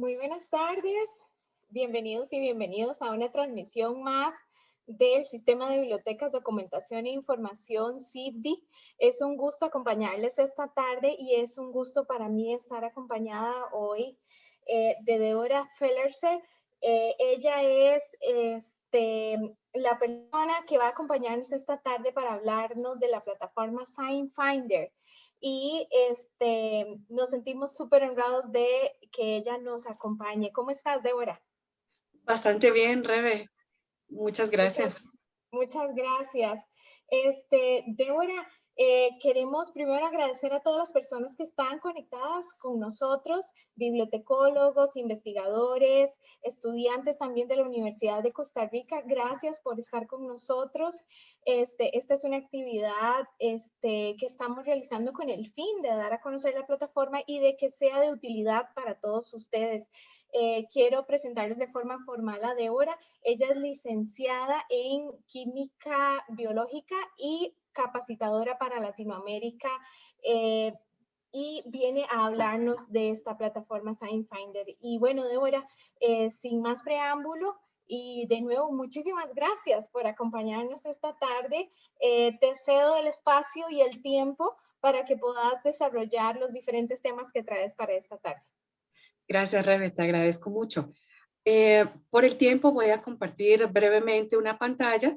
Muy buenas tardes. Bienvenidos y bienvenidos a una transmisión más del Sistema de Bibliotecas, Documentación e Información, CIBDI. Es un gusto acompañarles esta tarde y es un gusto para mí estar acompañada hoy eh, de Deborah Fellerse. Eh, ella es este, la persona que va a acompañarnos esta tarde para hablarnos de la plataforma SignFinder y este, nos sentimos súper honrados de que ella nos acompañe. ¿Cómo estás, Débora? Bastante bien, Rebe. Muchas gracias. Muchas, gracias. Este, Débora, eh, queremos primero agradecer a todas las personas que están conectadas con nosotros, bibliotecólogos, investigadores, estudiantes también de la Universidad de Costa Rica. Gracias por estar con nosotros. Este, esta es una actividad este, que estamos realizando con el fin de dar a conocer la plataforma y de que sea de utilidad para todos ustedes. Eh, quiero presentarles de forma formal a Débora. Ella es licenciada en Química Biológica y capacitadora para Latinoamérica eh, y viene a hablarnos de esta plataforma SignFinder. Y bueno, Débora, eh, sin más preámbulo, y de nuevo, muchísimas gracias por acompañarnos esta tarde. Eh, te cedo el espacio y el tiempo para que puedas desarrollar los diferentes temas que traes para esta tarde. Gracias, Rebe, te agradezco mucho. por el tiempo voy a compartir brevemente una pantalla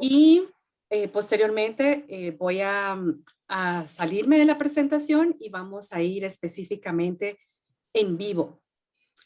y eh, posteriormente eh, voy mm, a, salirme de la presentación y vamos a ir específicamente en vivo.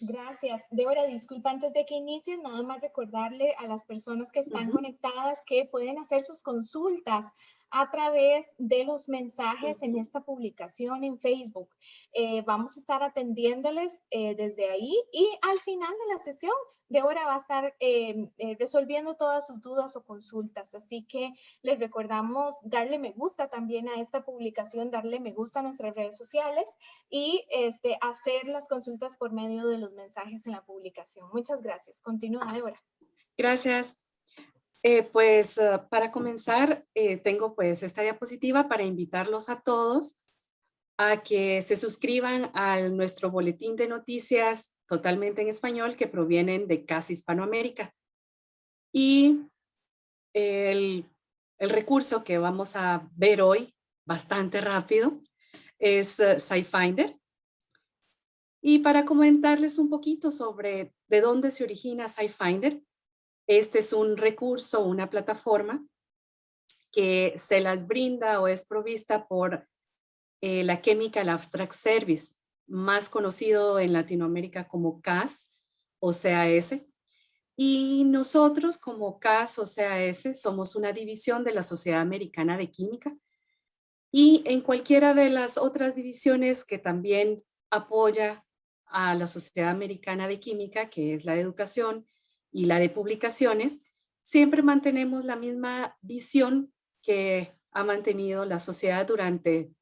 Gracias. Débora, disculpa antes de que inicies, nada más recordarle a las personas que están conectadas que pueden hacer sus consultas a través de los mensajes en esta publicación en Facebook. Eh, vamos a estar atendiéndoles desde ahí y al final de la sesión Débora va a estar em, eh, resolviendo todas sus dudas o consultas, así que les recordamos darle me gusta también a esta publicación, darle me gusta a nuestras redes sociales y este, hacer las consultas por medio de los mensajes en la publicación. Muchas gracias. Continúa, Débora. Gracias. Eh, pues ah, para comenzar, eh, tengo pues esta diapositiva para invitarlos a todos a que se suscriban a nuestro boletín de noticias totalmente en español que provienen de casi Hispanoamérica. Y el, recurso que vamos a ver hoy, bastante rápido, es uh, SciFinder. Y para comentarles un poquito sobre de dónde se origina SciFinder, este es un recurso, una plataforma que se las brinda o es provista por eh, la Chemical Abstract Service más conocido en Latinoamérica como CAS o CAS. Y nosotros como CAS o CAS somos una división de la Sociedad Americana de Química. Y en cualquiera de las otras divisiones que también apoya a la Sociedad Americana de Química, que es la de educación y la de publicaciones, siempre mantenemos la misma visión que ha mantenido la sociedad durante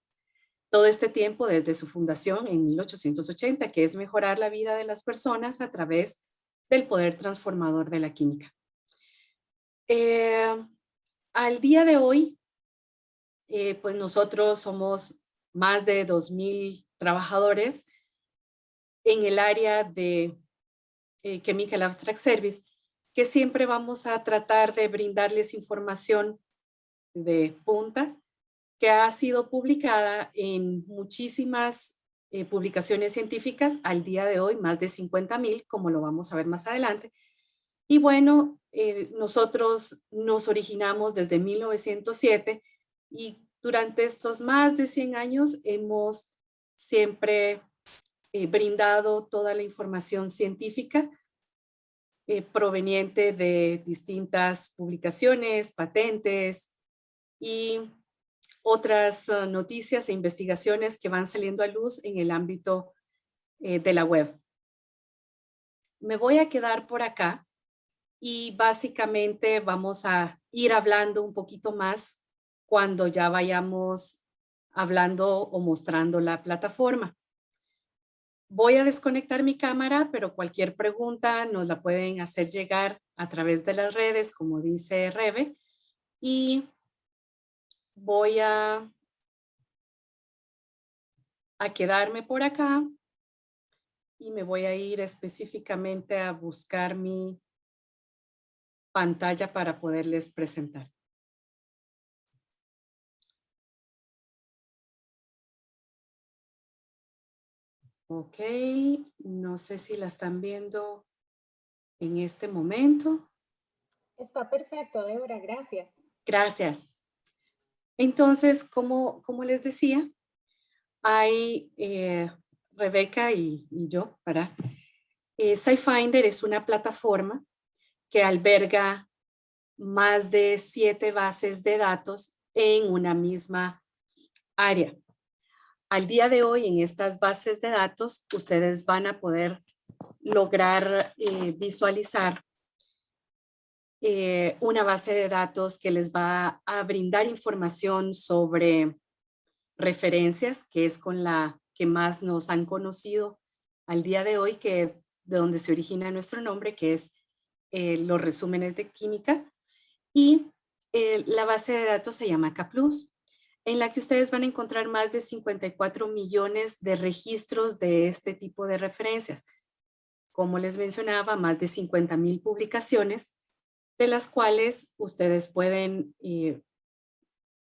todo este tiempo desde su fundación en 1880, que es mejorar la vida de las personas a través del poder transformador de la química. Eh, al día de hoy, eh, pues nosotros somos más de 2,000 trabajadores en el área de eh, Chemical Abstract Service, que siempre vamos a tratar de brindarles información de punta que ha sido publicada en muchísimas eh, publicaciones científicas al día de hoy, más de 50 mil, como lo vamos a ver más adelante. Y bueno, eh, nosotros nos originamos desde 1907 y durante estos más de 100 años hemos siempre eh, brindado toda la información científica proveniente de distintas publicaciones, patentes y otras ah, noticias e investigaciones que van saliendo a luz en el ámbito eh, de la web. Me voy a quedar por acá y básicamente vamos a ir hablando un poquito más cuando ya vayamos hablando o mostrando la plataforma. Voy a desconectar mi cámara, pero cualquier pregunta nos la pueden hacer llegar a través de las redes, como dice Rebe, y voy a, a quedarme por acá y me voy a ir específicamente a buscar mi pantalla para poderles presentar. Ok, no sé si la están viendo en este momento. Está perfecto, Débora, gracias. Gracias. Entonces, como, como les decía, hay eh, Rebeca y, yo, para eh, SciFinder es una plataforma que alberga más de siete bases de datos en una misma área. Al día de hoy, en estas bases de datos, ustedes van a poder lograr eh, visualizar eh, una base de datos que les va a brindar información sobre referencias, que es con la que más nos han conocido al día de hoy, que de donde se origina nuestro nombre, que es eh, los resúmenes de química. Y la base de datos se llama CAPLUS, en la que ustedes van a encontrar más de 54 millones de registros de este tipo de referencias. Como les mencionaba, más de 50 mil publicaciones de las cuales ustedes pueden eh,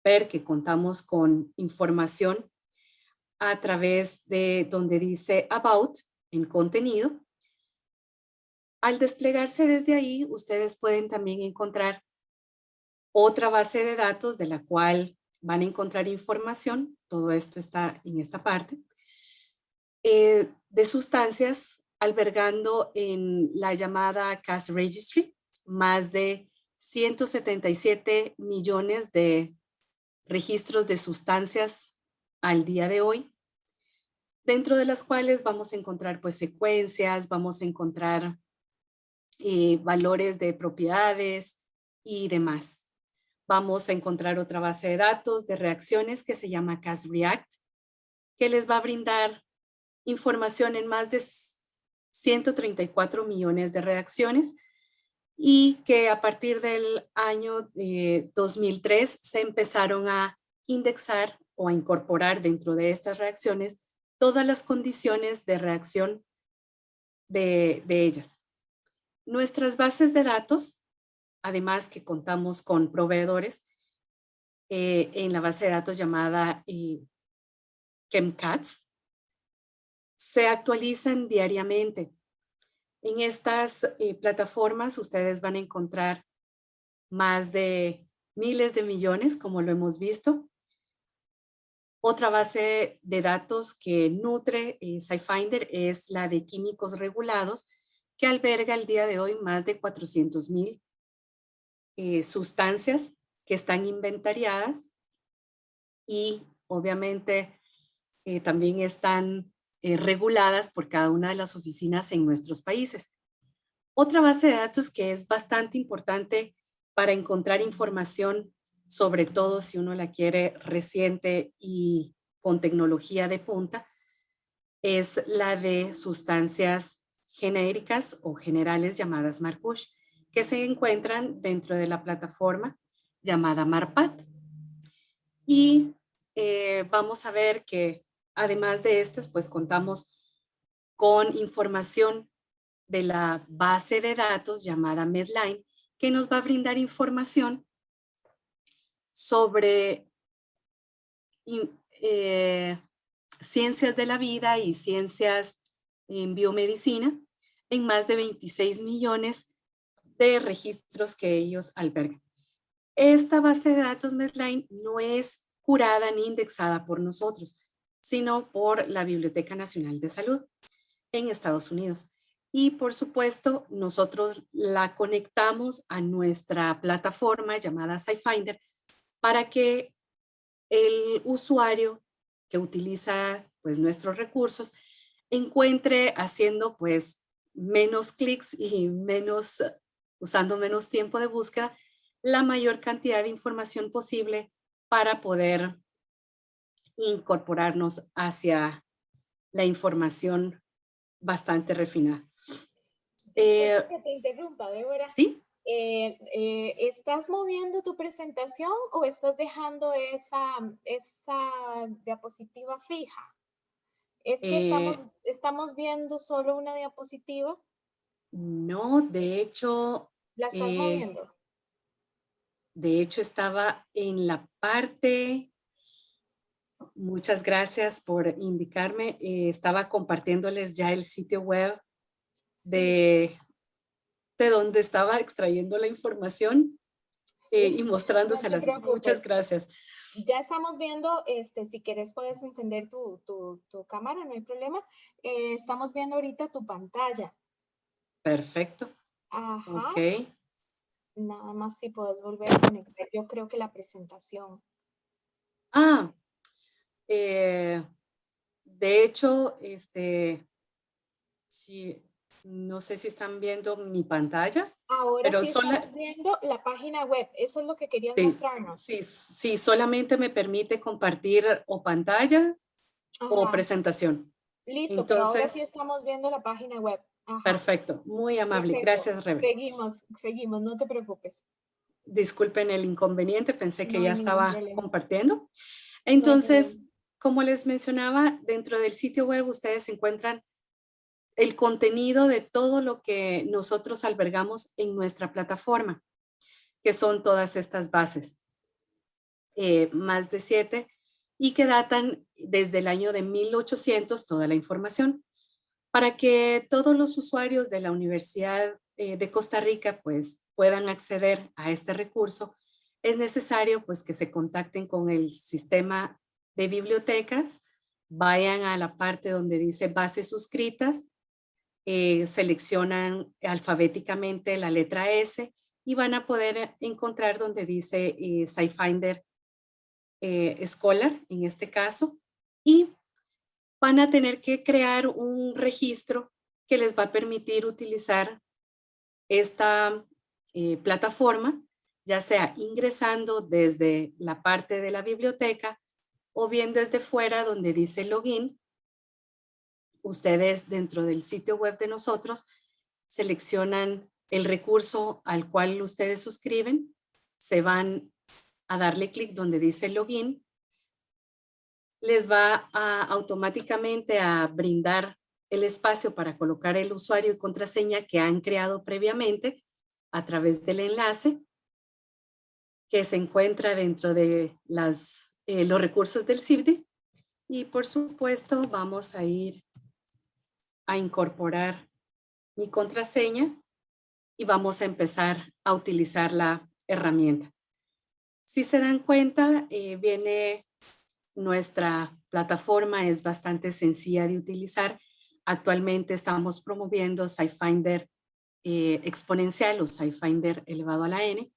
ver que contamos con información a través de donde dice About en contenido. Al desplegarse desde ahí, ustedes pueden también encontrar otra base de datos de la cual van a encontrar información, todo esto está en esta parte, eh, de sustancias albergando en la llamada CAS Registry, más de 177 millones de registros de sustancias al día de hoy, dentro de las cuales vamos a encontrar pues secuencias, vamos a encontrar eh, valores de propiedades y demás. Vamos a encontrar otra base de datos de reacciones que se llama CAS-REACT, que les va a brindar información en más de 134 millones de reacciones, y que a partir del año 2003 se empezaron a indexar o a incorporar dentro de estas reacciones todas las condiciones de reacción de, ellas. Nuestras bases de datos, además que contamos con proveedores, eh, en la base de datos llamada eh, ChemCats, se actualizan diariamente. En estas eh, plataformas ustedes van a encontrar más de miles de millones, como lo hemos visto. Otra base de datos que nutre SciFinder es la de químicos regulados, que alberga el día de hoy más de 400 mil eh, sustancias que están inventariadas y obviamente también están eh, reguladas por cada una de las oficinas en nuestros países. Otra base de datos que es bastante importante para encontrar información, sobre todo si uno la quiere reciente y con tecnología de punta, es la de sustancias genéricas o generales llamadas Marcush, que se encuentran dentro de la plataforma llamada MARPAT. Y eh, vamos a ver que Además de estas, pues contamos con información de la base de datos llamada Medline, que nos va a brindar información sobre eh, ciencias de la vida y ciencias en biomedicina en más de 26 millones de registros que ellos albergan. Esta base de datos Medline no es curada ni indexada por nosotros, sino por la Biblioteca Nacional de Salud en Estados Unidos. Y por supuesto, nosotros la conectamos a nuestra plataforma llamada SciFinder para que el usuario que utiliza pues, nuestros recursos encuentre haciendo pues menos clics y menos, usando menos tiempo de búsqueda, la mayor cantidad de información posible para poder incorporarnos hacia la información bastante refinada. Eh, que te interrumpa, Débora. ¿Sí? Eh, eh, ¿Estás moviendo tu presentación o estás dejando esa, esa diapositiva fija? Es que estamos, estamos viendo solo una diapositiva. No, de hecho... ¿La estás moviendo? De hecho, estaba en la parte... Muchas gracias por indicarme. Eh, estaba compartiéndoles ya el sitio web de, de donde estaba extrayendo la información eh, y mostrándoselas. Muchas gracias. Ya estamos viendo, este, si quieres puedes encender tu, cámara, no hay problema. Eh, estamos viendo ahorita tu pantalla. Perfecto. Ajá. Ok. Nada más si puedes volver a conectar, yo creo que la presentación. Ah, eh, de hecho, este, si, no sé si están viendo mi pantalla. Ahora pero sí estamos viendo la página web, eso es lo que querías mostrarnos. Sí, sí, solamente me permite compartir o pantalla o presentación. Listo, Entonces, ahora sí estamos viendo la página web. Perfecto, muy amable. Gracias, Rebe. Seguimos, seguimos, no te preocupes. Disculpen el inconveniente, pensé que ya estaba compartiendo. Entonces, como les mencionaba, dentro del sitio web ustedes encuentran el contenido de todo lo que nosotros albergamos en nuestra plataforma, que son todas estas bases, eh, más de siete, y que datan desde el año de 1800 toda la información. Para que todos los usuarios de la Universidad eh, de Costa Rica pues, puedan acceder a este recurso, es necesario pues, que se contacten con el sistema de bibliotecas, vayan a la parte donde dice bases suscritas, eh, seleccionan alfabéticamente la letra S y van a poder encontrar donde dice eh, SciFinder eh, Scholar, en este caso, y van a tener que crear un registro que les va a permitir utilizar esta eh, plataforma, ya sea ingresando desde la parte de la biblioteca o bien desde fuera donde dice login. Ustedes dentro del sitio web de nosotros seleccionan el recurso al cual ustedes suscriben, se van a darle clic donde dice login les va a, automáticamente a brindar el espacio para colocar el usuario y contraseña que han creado previamente a través del enlace que se encuentra dentro de las, eh, los recursos del CIBDI. Y por supuesto vamos a ir a incorporar mi contraseña y vamos a empezar a utilizar la herramienta. Si se dan cuenta, eh, viene nuestra plataforma es bastante sencilla de utilizar. Actualmente estamos promoviendo SciFinder eh, exponencial o SciFinder elevado a la n.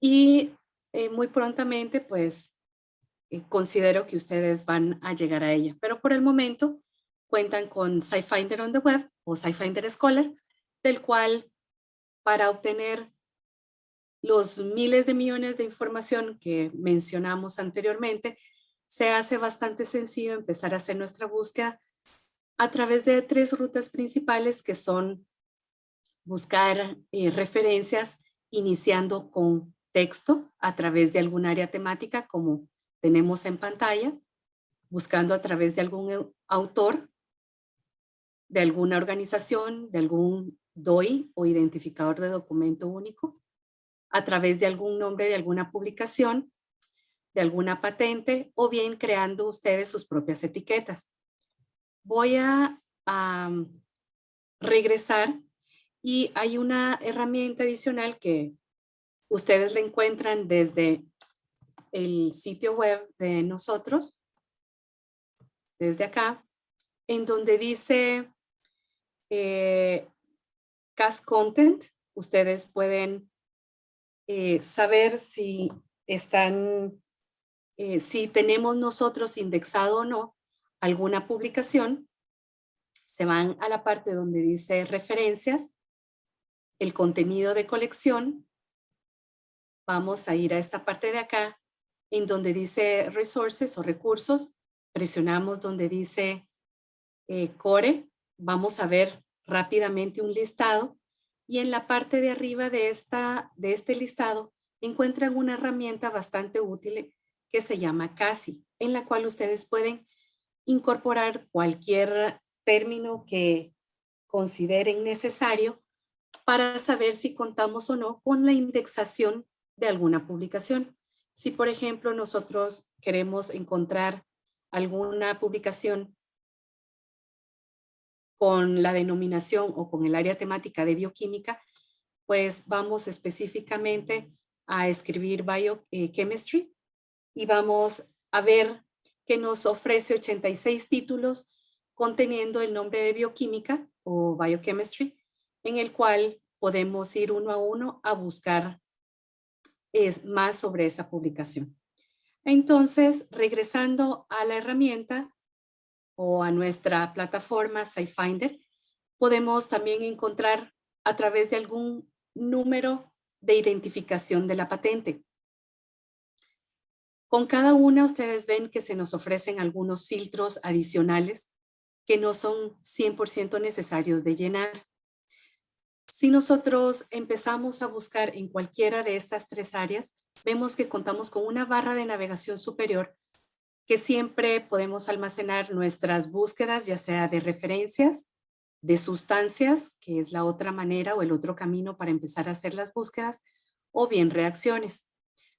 Y eh, muy prontamente, pues, eh, considero que ustedes van a llegar a ella. Pero por el momento cuentan con SciFinder on the Web o SciFinder Scholar, del cual para obtener los miles de millones de información que mencionamos anteriormente, se hace bastante sencillo empezar a hacer nuestra búsqueda a través de tres rutas principales que son buscar eh, referencias iniciando con texto a través de algún área temática como tenemos en pantalla, buscando a través de algún autor, de alguna organización, de algún DOI o identificador de documento único, a través de algún nombre de alguna publicación, de alguna patente o bien creando ustedes sus propias etiquetas. Voy a, regresar y hay una herramienta adicional que ustedes la encuentran desde el sitio web de nosotros, desde acá, en donde dice eh, Cast Content. Ustedes pueden eh, saber si están, eh, si tenemos nosotros indexado o no alguna publicación, se van a la parte donde dice referencias, el contenido de colección, vamos a ir a esta parte de acá, en donde dice resources o recursos, presionamos donde dice eh, core, vamos a ver rápidamente un listado y en la parte de arriba de, esta, de este listado encuentran una herramienta bastante útil que se llama CASI, en la cual ustedes pueden incorporar cualquier término que consideren necesario para saber si contamos o no con la indexación de alguna publicación. Si, por ejemplo, nosotros queremos encontrar alguna publicación con la denominación o con el área temática de bioquímica, pues vamos específicamente a escribir biochemistry y vamos a ver que nos ofrece 86 títulos conteniendo el nombre de bioquímica o biochemistry, en el cual podemos ir uno a uno a buscar es, más sobre esa publicación. Entonces, regresando a la herramienta o a nuestra plataforma SciFinder, podemos también encontrar a través de algún número de identificación de la patente. Con cada una ustedes ven que se nos ofrecen algunos filtros adicionales que no son 100% necesarios de llenar. Si nosotros empezamos a buscar en cualquiera de estas tres áreas, vemos que contamos con una barra de navegación superior que siempre podemos almacenar nuestras búsquedas, ya sea de referencias, de sustancias, que es la otra manera o el otro camino para empezar a hacer las búsquedas, o bien reacciones.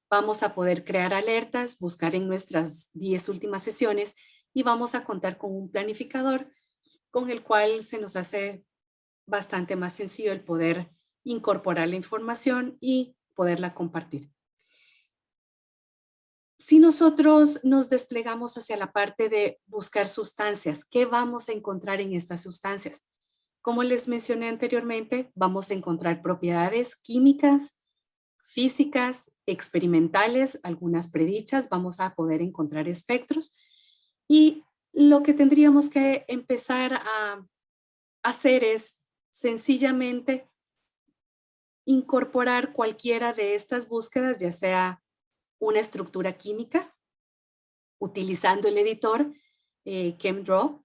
Vamos a poder crear alertas, buscar en nuestras 10 últimas sesiones y vamos a contar con un planificador con el cual se nos hace bastante más sencillo el poder incorporar la información y poderla compartir. Si nosotros nos desplegamos hacia la parte de buscar sustancias, ¿qué vamos a encontrar en estas sustancias? Como les mencioné anteriormente, vamos a encontrar propiedades químicas, físicas, experimentales, algunas predichas, vamos a poder encontrar espectros y lo que tendríamos que empezar a hacer es sencillamente incorporar cualquiera de estas búsquedas, ya sea una estructura química, utilizando el editor eh, ChemDraw,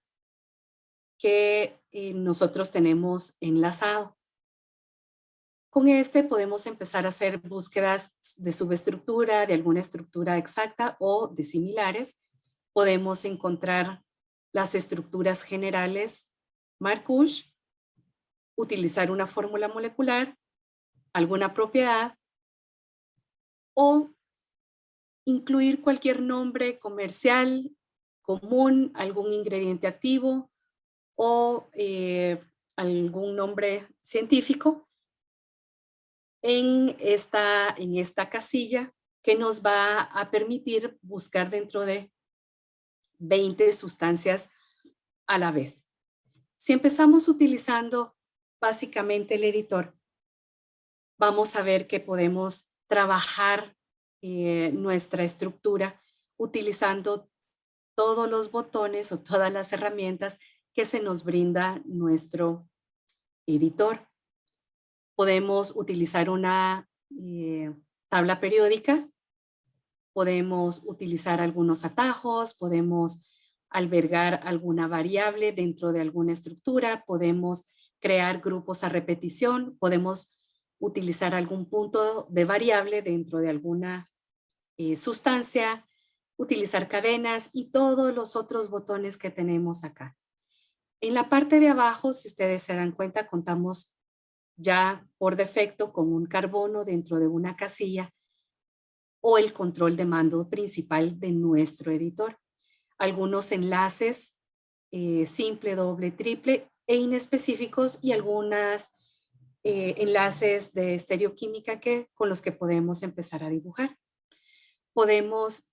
que eh, nosotros tenemos enlazado. Con este podemos empezar a hacer búsquedas de subestructura, de alguna estructura exacta o de similares. Podemos encontrar las estructuras generales Marcouche, utilizar una fórmula molecular, alguna propiedad o incluir cualquier nombre comercial, común, algún ingrediente activo o eh, algún nombre científico en esta, en esta casilla que nos va a permitir buscar dentro de 20 sustancias a la vez. Si empezamos utilizando básicamente el editor, vamos a ver que podemos trabajar eh, nuestra estructura utilizando todos los botones o todas las herramientas que se nos brinda nuestro editor. Podemos utilizar una eh, tabla periódica, podemos utilizar algunos atajos, podemos albergar alguna variable dentro de alguna estructura, podemos crear grupos a repetición, podemos utilizar algún punto de variable dentro de alguna eh, sustancia, utilizar cadenas y todos los otros botones que tenemos acá. En la parte de abajo, si ustedes se dan cuenta, contamos ya por defecto con un carbono dentro de una casilla o el control de mando principal de nuestro editor. Algunos enlaces eh, simple, doble, triple e inespecíficos y algunos eh, enlaces de estereoquímica que, con los que podemos empezar a dibujar. Podemos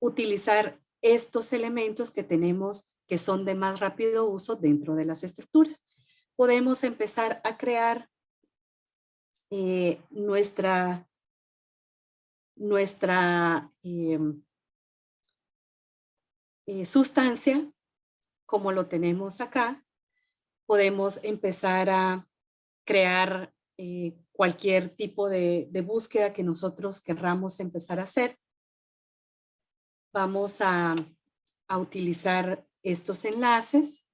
utilizar estos elementos que tenemos que son de más rápido uso dentro de las estructuras podemos empezar a crear eh, nuestra, nuestra eh, sustancia, como lo tenemos acá. Podemos empezar a crear eh, cualquier tipo de, búsqueda que nosotros querramos empezar a hacer. Vamos a, a utilizar estos enlaces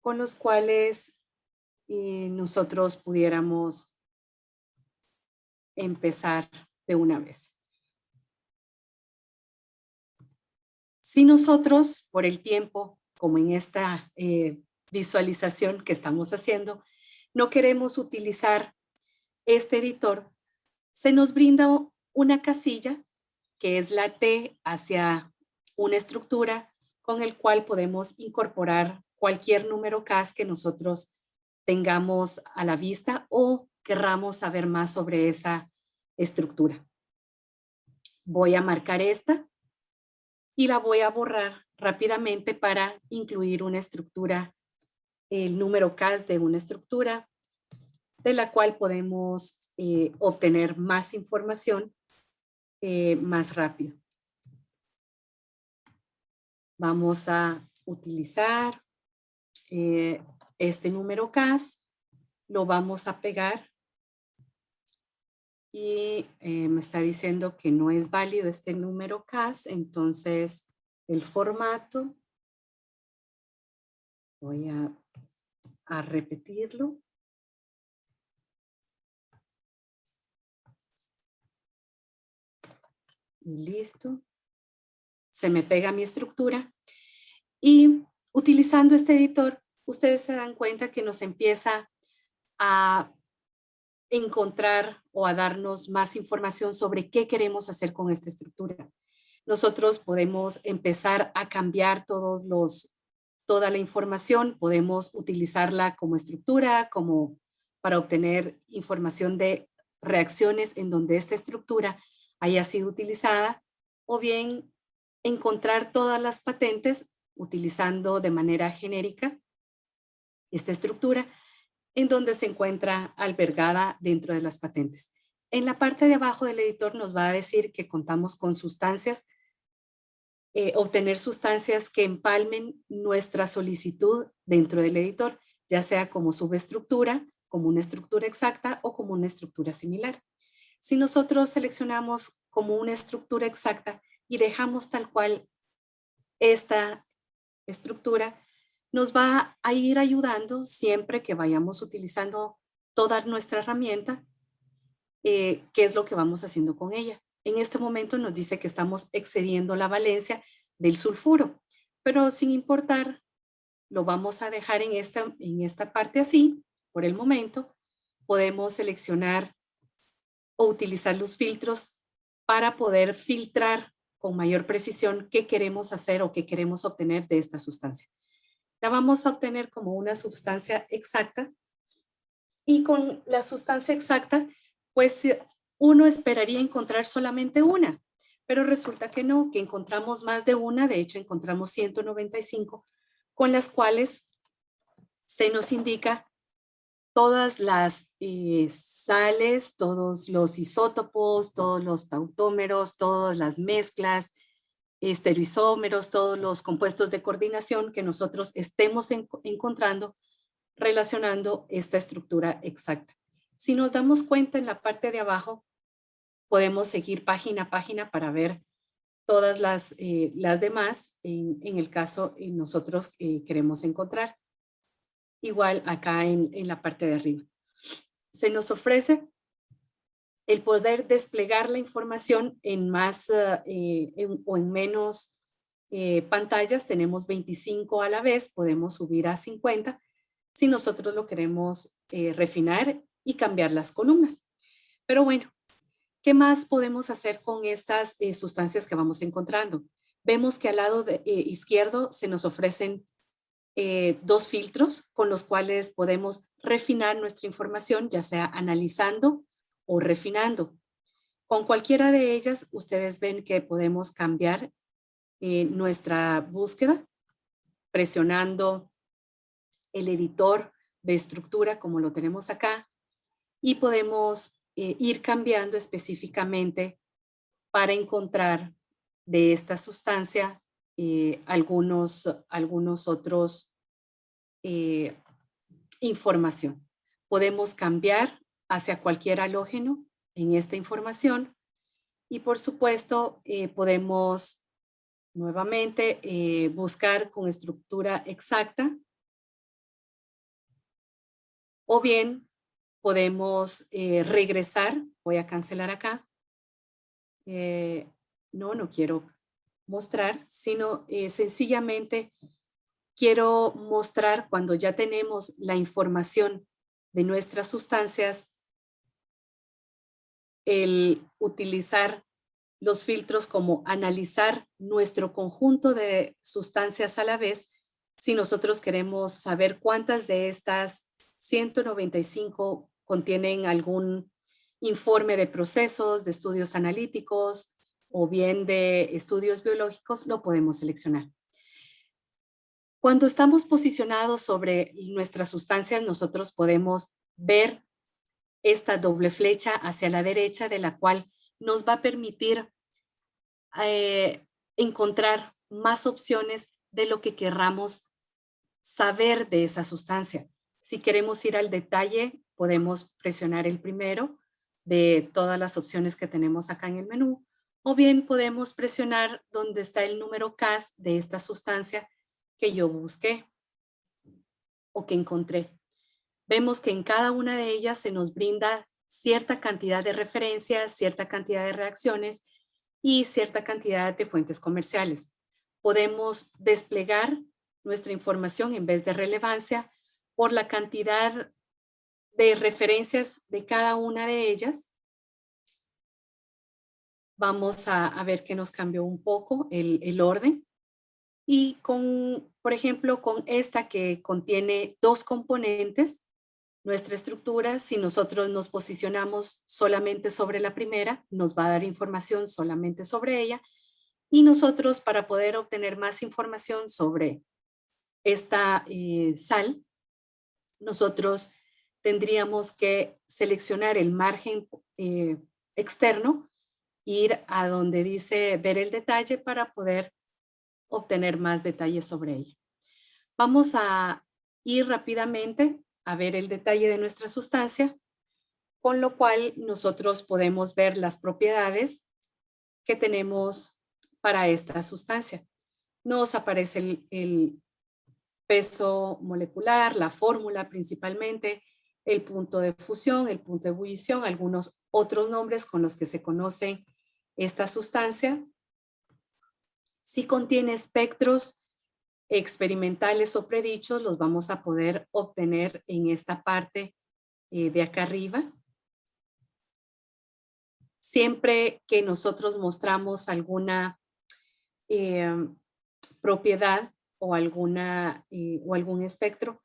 con los cuales eh, nosotros pudiéramos empezar de una vez. Si nosotros, por el tiempo, como en esta eh, visualización que estamos haciendo, no queremos utilizar este editor, se nos brinda una casilla que es la T hacia una estructura con el cual podemos incorporar cualquier número CAS que nosotros tengamos a la vista o querramos saber más sobre esa estructura. Voy a marcar esta y la voy a borrar rápidamente para incluir una estructura, el número CAS de una estructura de la cual podemos eh, obtener más información eh, más rápido. Vamos a utilizar eh, este número CAS, lo vamos a pegar y me está diciendo que no es válido este número CAS, entonces el formato, voy a, a repetirlo. Y listo. Se me pega mi estructura. Y utilizando este editor, ustedes se dan cuenta que nos empieza a encontrar o a darnos más información sobre qué queremos hacer con esta estructura. Nosotros podemos empezar a cambiar todos los, toda la información, podemos utilizarla como estructura, como para obtener información de reacciones en donde esta estructura haya sido utilizada, o bien encontrar todas las patentes utilizando de manera genérica esta estructura en donde se encuentra albergada dentro de las patentes. En la parte de abajo del editor nos va a decir que contamos con sustancias, eh, obtener sustancias que empalmen nuestra solicitud dentro del editor, ya sea como subestructura, como una estructura exacta o como una estructura similar. Si nosotros seleccionamos como una estructura exacta y dejamos tal cual esta estructura, nos va a ir ayudando siempre que vayamos utilizando toda nuestra herramienta, eh, qué es lo que vamos haciendo con ella. En este momento nos dice que estamos excediendo la valencia del sulfuro, pero sin importar, lo vamos a dejar en esta, en esta parte así, por el momento. Podemos seleccionar o utilizar los filtros para poder filtrar con mayor precisión qué queremos hacer o qué queremos obtener de esta sustancia la vamos a obtener como una sustancia exacta y con la sustancia exacta, pues uno esperaría encontrar solamente una, pero resulta que no, que encontramos más de una, de hecho encontramos 195, con las cuales se nos indica todas las eh, sales, todos los isótopos, todos los tautómeros, todas las mezclas, estereoisómeros, todos los compuestos de coordinación que nosotros estemos encontrando relacionando esta estructura exacta. Si nos damos cuenta en la parte de abajo, podemos seguir página a página para ver todas las, eh, las demás en, el caso en nosotros eh, queremos encontrar. Igual acá en, en la parte de arriba. Se nos ofrece el poder desplegar la información en más eh, o en menos eh, pantallas, tenemos 25 a la vez, podemos subir a 50 si nosotros lo queremos refinar y cambiar las columnas. Pero bueno, ¿qué más podemos hacer con estas sustancias que vamos encontrando? Vemos que al lado izquierdo se nos ofrecen dos filtros con los cuales podemos refinar nuestra información, ya sea analizando o refinando. Con cualquiera de ellas, ustedes ven que podemos cambiar eh, nuestra búsqueda presionando el editor de estructura como lo tenemos acá y podemos eh, ir cambiando específicamente para encontrar de esta sustancia eh, algunos, algunos otros información. Podemos cambiar hacia cualquier halógeno en esta información. Y por supuesto, eh, podemos nuevamente eh, buscar con estructura exacta. O bien podemos eh, regresar. Voy a cancelar acá. no, no quiero mostrar, sino eh, sencillamente quiero mostrar cuando ya tenemos la información de nuestras sustancias, el utilizar los filtros como analizar nuestro conjunto de sustancias a la vez, si nosotros queremos saber cuántas de estas 195 contienen algún informe de procesos, de estudios analíticos o bien de estudios biológicos, lo podemos seleccionar. Cuando estamos posicionados sobre nuestras sustancias, nosotros podemos ver esta doble flecha hacia la derecha de la cual nos va a permitir eh, encontrar más opciones de lo que querramos saber de esa sustancia. Si queremos ir al detalle, podemos presionar el primero de todas las opciones que tenemos acá en el menú, o bien podemos presionar donde está el número CAS de esta sustancia que yo busqué o que encontré. Vemos que en cada una de ellas se nos brinda cierta cantidad de referencias, cierta cantidad de reacciones y cierta cantidad de fuentes comerciales. Podemos desplegar nuestra información en vez de relevancia por la cantidad de referencias de cada una de ellas. Vamos a, ver que nos cambió un poco el, el orden. Y con, por ejemplo, con esta que contiene dos componentes, nuestra estructura, si nosotros nos posicionamos solamente sobre la primera, nos va a dar información solamente sobre ella. Y nosotros, para poder obtener más información sobre esta eh, sal, nosotros tendríamos que seleccionar el margen eh, externo, ir a donde dice ver el detalle para poder obtener más detalles sobre ella. Vamos a ir rápidamente a ver el detalle de nuestra sustancia, con lo cual nosotros podemos ver las propiedades que tenemos para esta sustancia. Nos aparece el, el peso molecular, la fórmula principalmente, el punto de fusión, el punto de ebullición, algunos otros nombres con los que se conoce esta sustancia. Si contiene espectros experimentales o predichos los vamos a poder obtener en esta parte eh, de acá arriba. Siempre que nosotros mostramos alguna eh, propiedad o, alguna, eh, o algún espectro,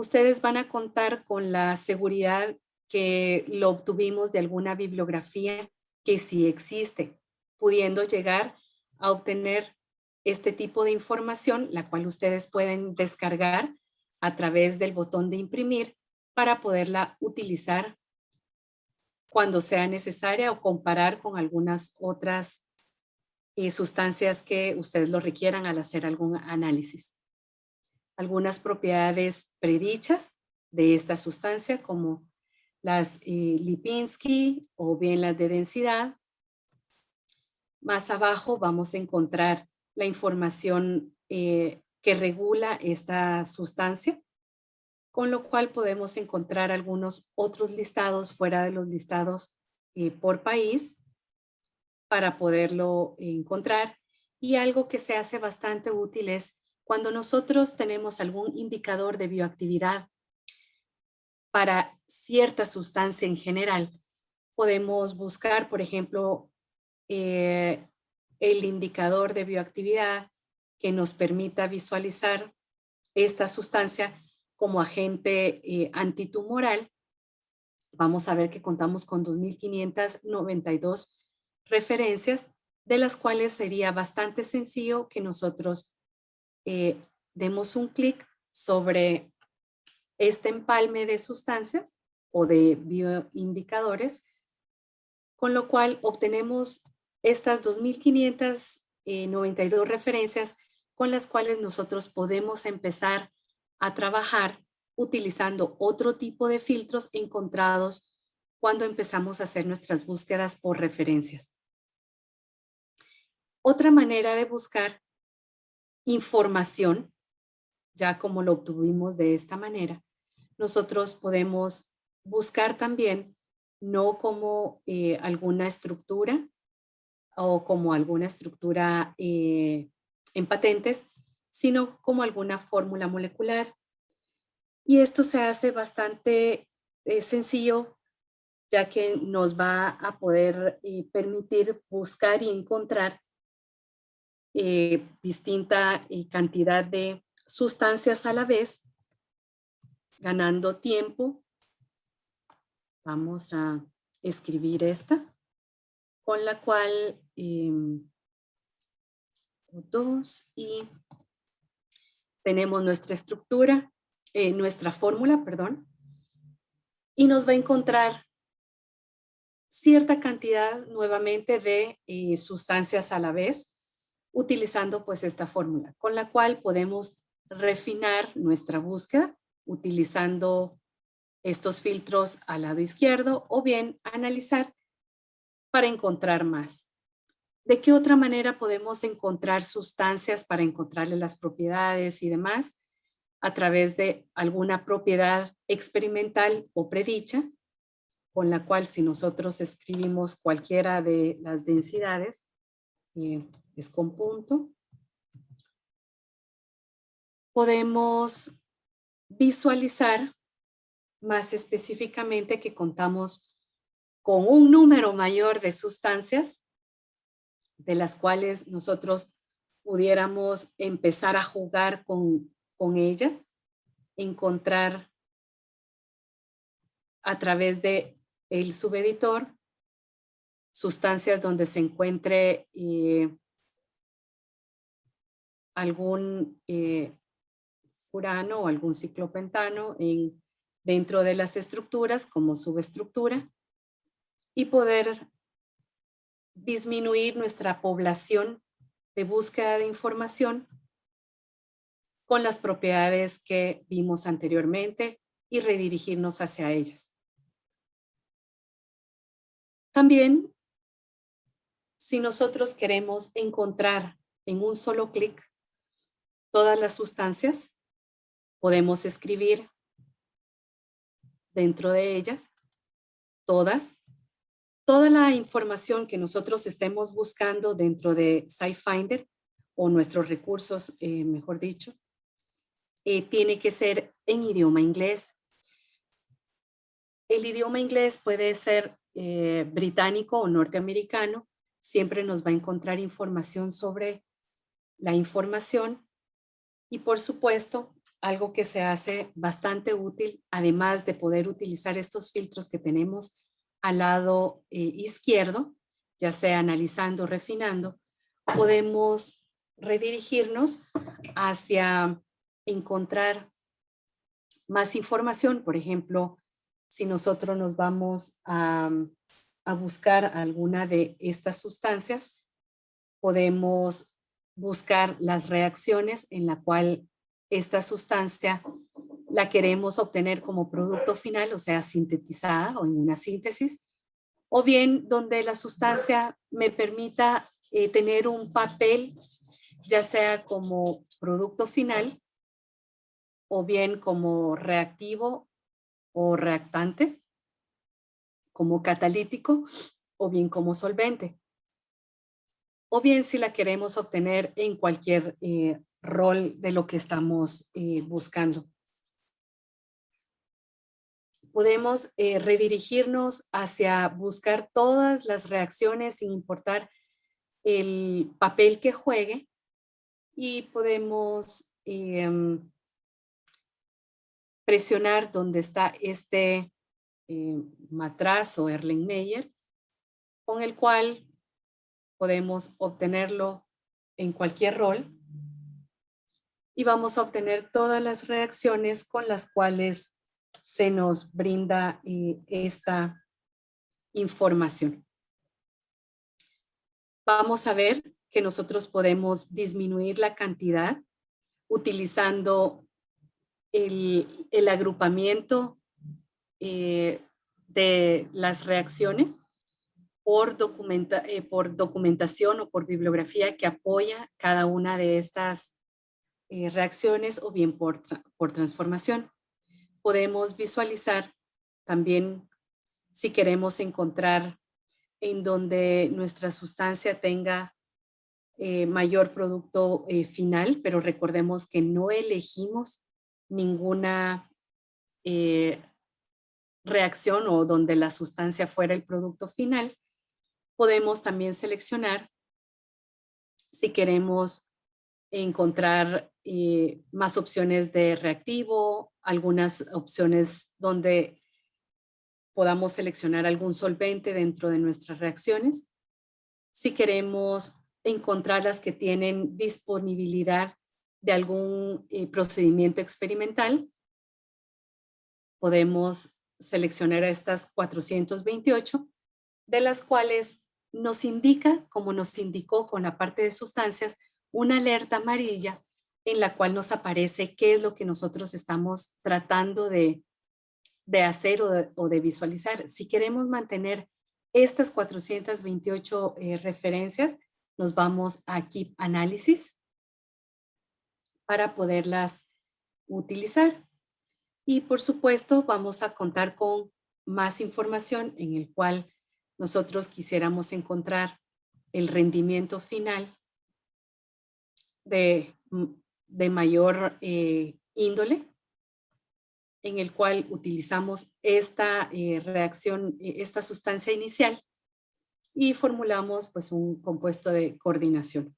ustedes van a contar con la seguridad que lo obtuvimos de alguna bibliografía que sí existe, pudiendo llegar a obtener este tipo de información, la cual ustedes pueden descargar a través del botón de imprimir para poderla utilizar cuando sea necesaria o comparar con algunas otras eh, sustancias que ustedes lo requieran al hacer algún análisis. Algunas propiedades predichas de esta sustancia como las eh, Lipinski o bien las de densidad. Más abajo vamos a encontrar la información eh, que regula esta sustancia, con lo cual podemos encontrar algunos otros listados fuera de los listados eh, por país para poderlo encontrar. Y algo que se hace bastante útil es cuando nosotros tenemos algún indicador de bioactividad para cierta sustancia en general, podemos buscar, por ejemplo, eh, el indicador de bioactividad que nos permita visualizar esta sustancia como agente eh, antitumoral. Vamos a ver que contamos con 2.592 referencias, de las cuales sería bastante sencillo que nosotros eh, demos un clic sobre este empalme de sustancias o de bioindicadores, con lo cual obtenemos estas 2.592 referencias con las cuales nosotros podemos empezar a trabajar utilizando otro tipo de filtros encontrados cuando empezamos a hacer nuestras búsquedas por referencias. Otra manera de buscar información, ya como lo obtuvimos de esta manera, nosotros podemos buscar también no como eh, alguna estructura o como alguna estructura eh, en patentes, sino como alguna fórmula molecular. Y esto se hace bastante eh, sencillo, ya que nos va a poder permitir buscar y encontrar distinta cantidad de sustancias a la vez, ganando tiempo. Vamos a escribir esta con la cual em, dos y tenemos nuestra estructura, eh, nuestra fórmula, perdón, y nos va a encontrar cierta cantidad nuevamente de eh, sustancias a la vez utilizando pues esta fórmula, con la cual podemos refinar nuestra búsqueda utilizando estos filtros al lado izquierdo o bien analizar para encontrar más. ¿De qué otra manera podemos encontrar sustancias para encontrarle las propiedades y demás? A través de alguna propiedad experimental o predicha, con la cual si nosotros escribimos cualquiera de las densidades, eh, es con punto, podemos visualizar más específicamente que contamos con un número mayor de sustancias de las cuales nosotros pudiéramos empezar a jugar con, con ella, encontrar a través de el subeditor sustancias donde se encuentre eh, algún eh, furano o algún ciclopentano en, dentro de las estructuras como subestructura y poder disminuir nuestra población de búsqueda de información con las propiedades que vimos anteriormente y redirigirnos hacia ellas. También, si nosotros queremos encontrar en un solo clic todas las sustancias, podemos escribir dentro de ellas todas toda la información que nosotros estemos buscando dentro de SciFinder o nuestros recursos, eh, mejor dicho, eh, tiene que ser en idioma inglés. El idioma inglés puede ser eh, británico o norteamericano. Siempre nos va a encontrar información sobre la información. Y por supuesto, algo que se hace bastante útil, además de poder utilizar estos filtros que tenemos al lado eh, izquierdo, ya sea analizando, refinando, podemos redirigirnos hacia encontrar más información. Por ejemplo, si nosotros nos vamos a, a buscar alguna de estas sustancias, podemos buscar las reacciones en la cual esta sustancia la queremos obtener como producto final, o sea, sintetizada o en una síntesis, o bien donde la sustancia me permita eh, tener un papel, ya sea como producto final, o bien como reactivo o reactante, como catalítico, o bien como solvente. O bien si la queremos obtener en cualquier eh, rol de lo que estamos eh, buscando. Podemos eh, redirigirnos hacia buscar todas las reacciones sin importar el papel que juegue y podemos em, presionar donde está este matraz o Erlenmeyer con el cual podemos obtenerlo en cualquier rol y vamos a obtener todas las reacciones con las cuales se nos brinda eh, esta información. Vamos a ver que nosotros podemos disminuir la cantidad utilizando el, agrupamiento eh, de las reacciones por, documenta, eh, por documentación o por bibliografía que apoya cada una de estas reacciones o bien por, por transformación. Podemos visualizar también si queremos encontrar en donde nuestra sustancia tenga eh, mayor producto eh, final, pero recordemos que no elegimos ninguna eh, reacción o donde la sustancia fuera el producto final, podemos también seleccionar si queremos encontrar más opciones de reactivo, algunas opciones donde podamos seleccionar algún solvente dentro de nuestras reacciones. Si queremos encontrar las que tienen disponibilidad de algún eh, procedimiento experimental. Podemos seleccionar estas 428, de las cuales nos indica, como nos indicó con la parte de sustancias, una alerta amarilla en la cual nos aparece qué es lo que nosotros estamos tratando de, de hacer o de, visualizar. Si queremos mantener estas 428 eh, referencias, nos vamos a Keep Análisis para poderlas utilizar. Y por supuesto vamos a contar con más información en el cual nosotros quisiéramos encontrar el rendimiento final de, de mayor eh, índole, en el cual utilizamos esta eh, reacción, eh, esta sustancia inicial y formulamos pues un compuesto de coordinación.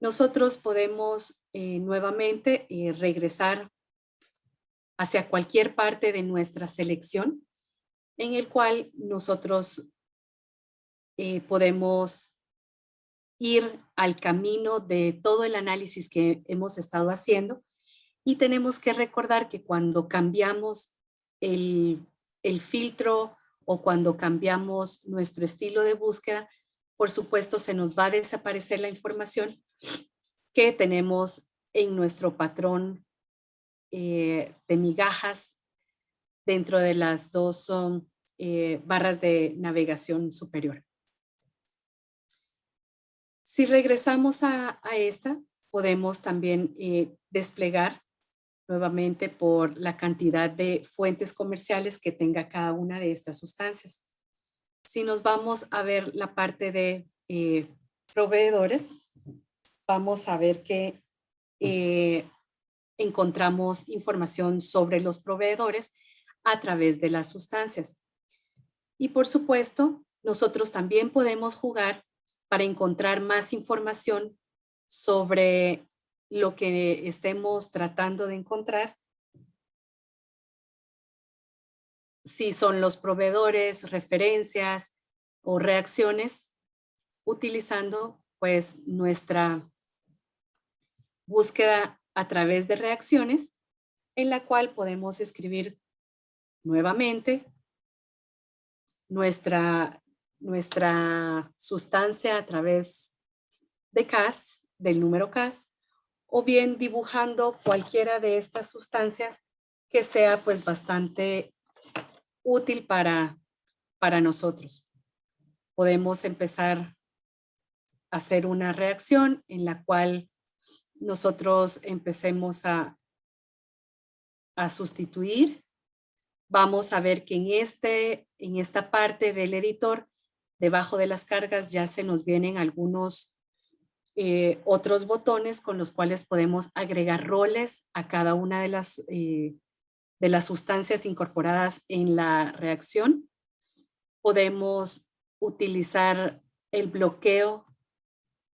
Nosotros podemos nuevamente regresar hacia cualquier parte de nuestra selección en el cual nosotros eh, podemos ir al camino de todo el análisis que hemos estado haciendo y tenemos que recordar que cuando cambiamos el, filtro o cuando cambiamos nuestro estilo de búsqueda, por supuesto se nos va a desaparecer la información que tenemos en nuestro patrón eh, de migajas dentro de las dos eh, barras de navegación superior. Si regresamos a, esta, podemos también eh, desplegar nuevamente por la cantidad de fuentes comerciales que tenga cada una de estas sustancias. Si nos vamos a ver la parte de eh, proveedores, vamos a ver que eh, encontramos información sobre los proveedores a través de las sustancias. Y por supuesto, nosotros también podemos jugar para encontrar más información sobre lo que estemos tratando de encontrar. Si son los proveedores, referencias o reacciones, utilizando pues nuestra búsqueda a través de reacciones, en la cual podemos escribir nuevamente nuestra, nuestra sustancia a través de CAS, del número CAS, o bien dibujando cualquiera de estas sustancias que sea pues bastante útil para, para nosotros. Podemos empezar a hacer una reacción en la cual nosotros empecemos a, a sustituir. Vamos a ver que en, este, en esta parte del editor, debajo de las cargas ya se nos vienen algunos eh, otros botones con los cuales podemos agregar roles a cada una de las, eh, de las sustancias incorporadas en la reacción. Podemos utilizar el bloqueo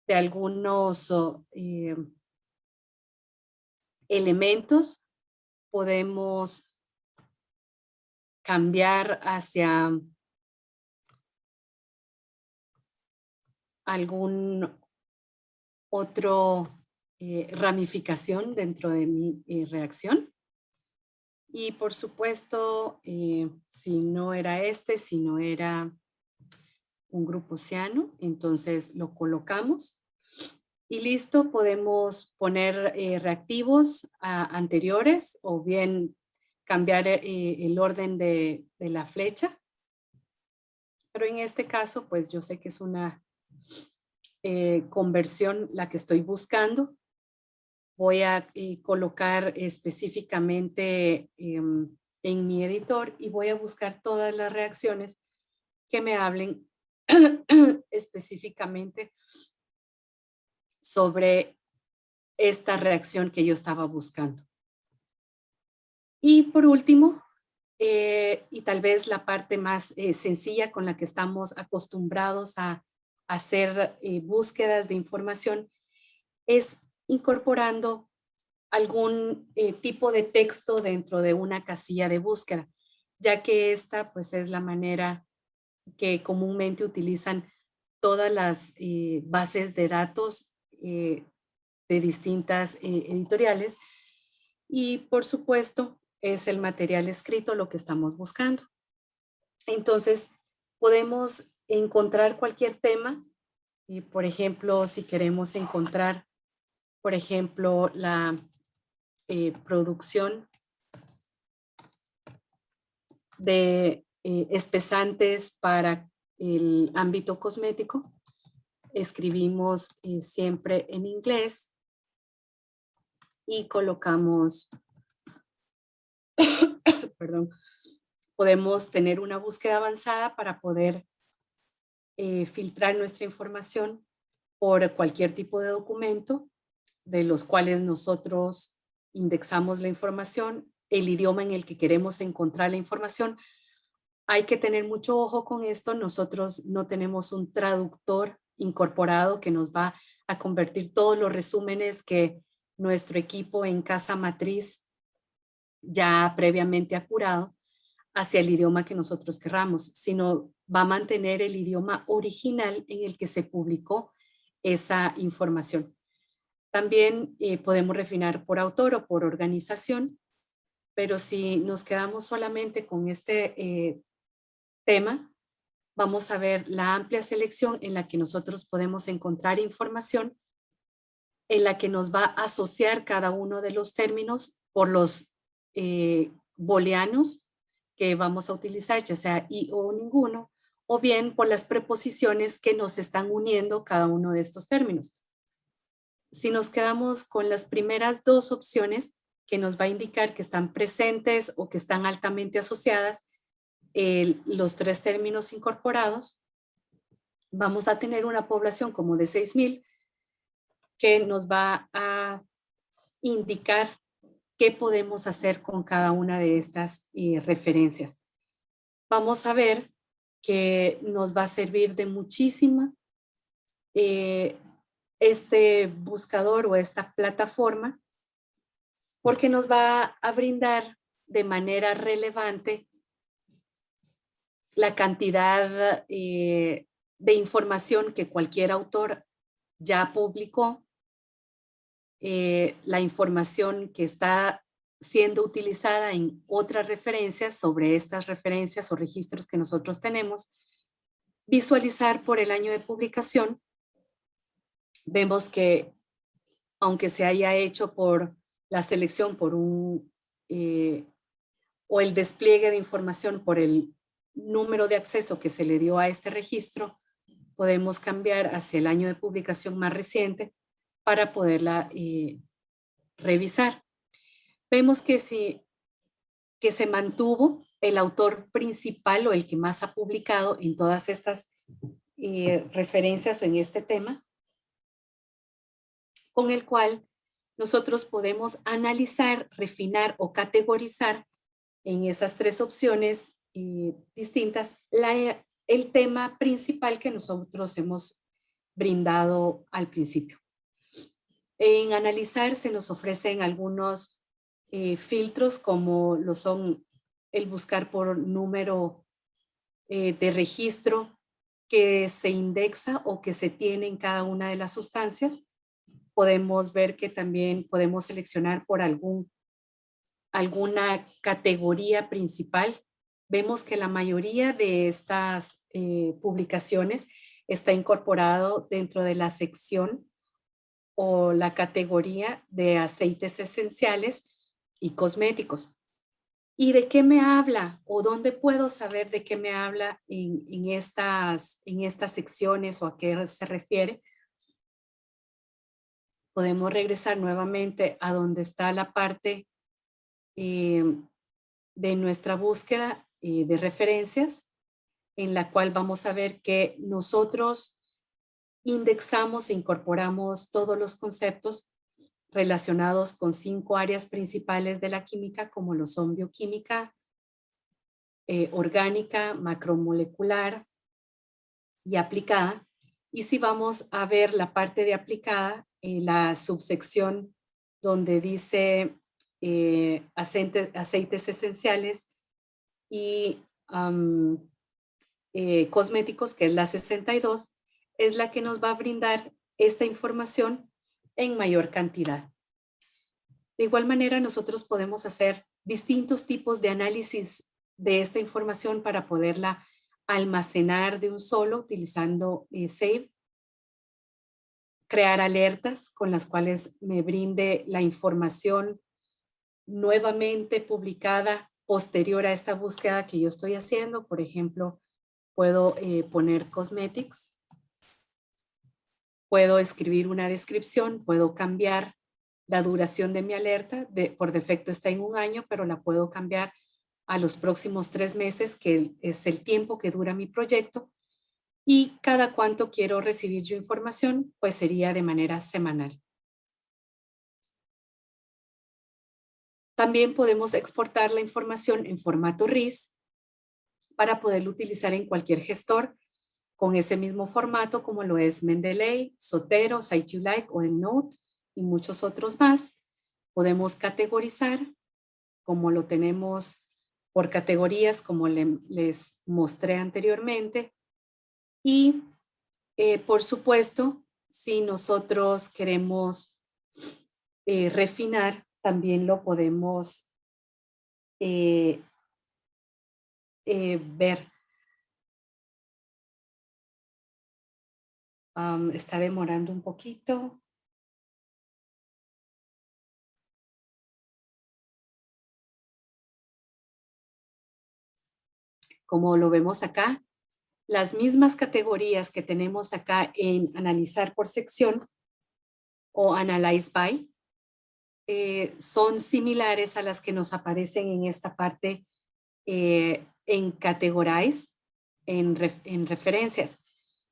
de algunos eh, elementos. Podemos cambiar hacia algún otro eh, ramificación dentro de mi eh, reacción. Y por supuesto, eh, si no era este, si no era un grupo ciano, entonces lo colocamos. Y listo, podemos poner reactivos anteriores o bien cambiar el orden de, de la flecha. Pero en este caso, pues yo sé que es una eh, conversión la que estoy buscando. Voy a eh, colocar específicamente em, en mi editor y voy a buscar todas las reacciones que me hablen específicamente sobre esta reacción que yo estaba buscando. Y por último, eh, y tal vez la parte más sencilla con la que estamos acostumbrados a, hacer eh, búsquedas de información, es incorporando algún tipo de texto dentro de una casilla de búsqueda, ya que esta pues es la manera que comúnmente utilizan todas las bases de datos de distintas editoriales y por supuesto es el material escrito lo que estamos buscando. Entonces, podemos encontrar cualquier tema. Y, por ejemplo, si queremos encontrar, por ejemplo, la eh, producción de eh, espesantes para el ámbito cosmético, escribimos eh, siempre en inglés y colocamos perdón, podemos tener una búsqueda avanzada para poder eh, filtrar nuestra información por cualquier tipo de documento de los cuales nosotros indexamos la información, el idioma en el que queremos encontrar la información. Hay que tener mucho ojo con esto. Nosotros no tenemos un traductor incorporado que nos va a convertir todos los resúmenes que nuestro equipo en casa matriz ya previamente acurado hacia el idioma que nosotros querramos, sino va a mantener el idioma original en el que se publicó esa información. También eh, podemos refinar por autor o por organización, pero si nos quedamos solamente con este eh, tema, vamos a ver la amplia selección en la que nosotros podemos encontrar información en la que nos va a asociar cada uno de los términos por los eh, booleanos que vamos a utilizar, ya sea y o ninguno, o bien por las preposiciones que nos están uniendo cada uno de estos términos. Si nos quedamos con las primeras dos opciones, que nos va a indicar que están presentes o que están altamente asociadas, los tres términos incorporados, vamos a tener una población como de 6,000 que nos va a indicar qué podemos hacer con cada una de estas eh, referencias. Vamos a ver que nos va a servir de muchísima eh, este buscador o esta plataforma porque nos va a brindar de manera relevante la cantidad eh, de información que cualquier autor ya publicó eh, la información que está siendo utilizada en otras referencias sobre estas referencias o registros que nosotros tenemos, visualizar por el año de publicación, vemos que aunque se haya hecho por la selección por un eh, o el despliegue de información por el número de acceso que se le dio a este registro, podemos cambiar hacia el año de publicación más reciente para poderla eh, revisar. Vemos que, si, que se mantuvo el autor principal o el que más ha publicado en todas estas eh, referencias o en este tema, con el cual nosotros podemos analizar, refinar o categorizar en esas tres opciones eh, distintas el tema principal que nosotros hemos brindado al principio. En analizar se nos ofrecen algunos eh, filtros como lo son el buscar por número eh, de registro que se indexa o que se tiene en cada una de las sustancias. Podemos ver que también podemos seleccionar por algún, alguna categoría principal. Vemos que la mayoría de estas eh, publicaciones está incorporado dentro de la sección o la categoría de aceites esenciales y cosméticos. ¿Y de qué me habla? ¿O dónde puedo saber de qué me habla en, estas, en estas secciones o a qué se refiere? Podemos regresar nuevamente a donde está la parte eh, de nuestra búsqueda eh, de referencias en la cual vamos a ver que nosotros indexamos e incorporamos todos los conceptos relacionados con cinco áreas principales de la química, como lo son bioquímica, eh, orgánica, macromolecular y aplicada. Y si vamos a ver la parte de aplicada, en la subsección donde dice eh, aceites esenciales y eh, cosméticos, que es la 62, es la que nos va a brindar esta información en mayor cantidad. De igual manera, nosotros podemos hacer distintos tipos de análisis de esta información para poderla almacenar de un solo utilizando eh, Save, crear alertas con las cuales me brinde la información nuevamente publicada posterior a esta búsqueda que yo estoy haciendo. Por ejemplo, puedo eh, poner cosmetics Puedo escribir una descripción, puedo cambiar la duración de mi alerta, de, por defecto está en un año, pero la puedo cambiar a los próximos tres meses, que es el tiempo que dura mi proyecto, y cada cuánto quiero recibir yo información, pues sería de manera semanal. También podemos exportar la información en formato RIS para poderlo utilizar en cualquier gestor con ese mismo formato como lo es Mendeley, Sotero, Like o EndNote y muchos otros más. Podemos categorizar como lo tenemos por categorías como les mostré anteriormente. Y eh, por supuesto, si nosotros queremos eh, refinar, también lo podemos eh, ver está demorando un poquito. Como lo vemos acá, las mismas categorías que tenemos acá en analizar por sección o analyze by eh, son similares a las que nos aparecen en esta parte eh, en categorize, en, en referencias.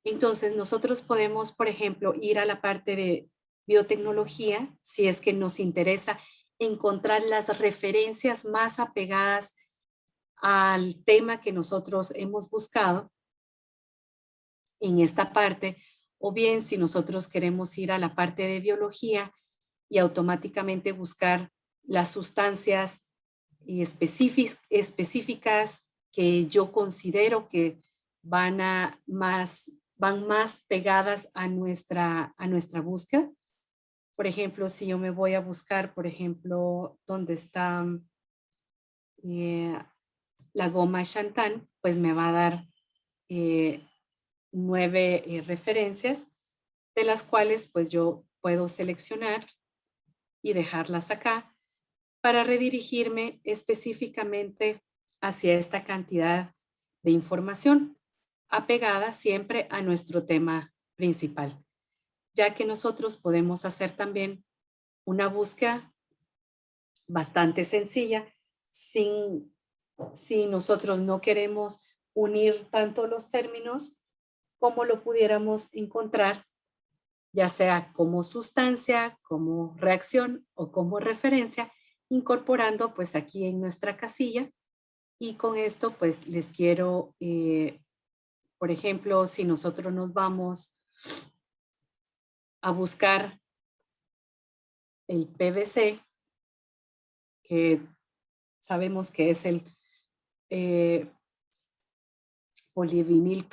Entonces nosotros podemos, por ejemplo, ir a la parte de biotecnología, si es que nos interesa encontrar las referencias más apegadas al tema que nosotros hemos buscado en esta parte, o bien si nosotros queremos ir a la parte de biología y automáticamente buscar las sustancias específicas que yo considero que van a más van más pegadas a nuestra, a nuestra búsqueda. Por ejemplo, si yo me voy a buscar, por ejemplo, dónde está eh, la goma Chantan, pues me va a dar eh, nueve eh, referencias, de las cuales pues yo puedo seleccionar y dejarlas acá para redirigirme específicamente hacia esta cantidad de información apegada siempre a nuestro tema principal, ya que nosotros podemos hacer también una búsqueda bastante sencilla sin, si nosotros no queremos unir tanto los términos como lo pudiéramos encontrar, ya sea como sustancia, como reacción o como referencia, incorporando pues aquí en nuestra casilla. Y con esto pues les quiero eh, por ejemplo, si nosotros nos vamos a buscar el PVC, que sabemos que es el eh, polivinil